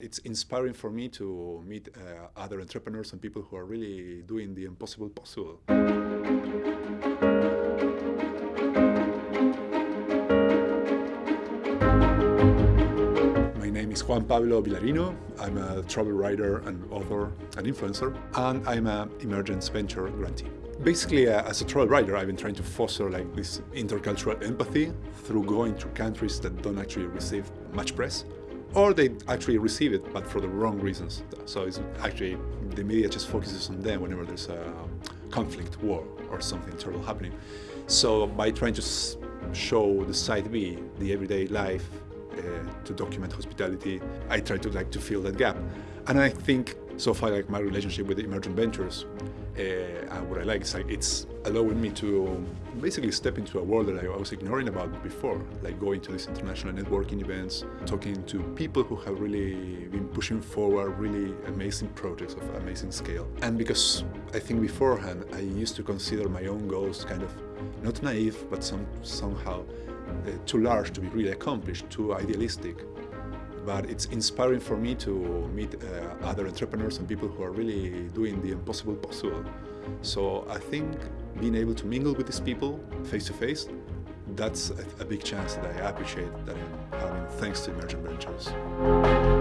It's inspiring for me to meet uh, other entrepreneurs and people who are really doing the impossible possible. My name is Juan Pablo Villarino. I'm a travel writer and author and influencer, and I'm an Emergent Ventures grantee. Basically, uh, as a travel writer, I've been trying to foster like this intercultural empathy through going to countries that don't actually receive much press or they actually receive it, but for the wrong reasons. So it's actually, the media just focuses on them whenever there's a conflict, war, or something terrible happening. So by trying to show the side B, the everyday life, uh, to document hospitality, I try to like to fill that gap. And I think so far like my relationship with Emergent Ventures uh, what I like is like it's allowing me to basically step into a world that I was ignoring about before, like going to these international networking events, talking to people who have really been pushing forward really amazing projects of amazing scale. And because I think beforehand I used to consider my own goals kind of not naive, but some, somehow uh, too large to be really accomplished, too idealistic but it's inspiring for me to meet uh, other entrepreneurs and people who are really doing the impossible possible. So I think being able to mingle with these people face to face, that's a, a big chance that I appreciate that I'm having thanks to Emergent Ventures.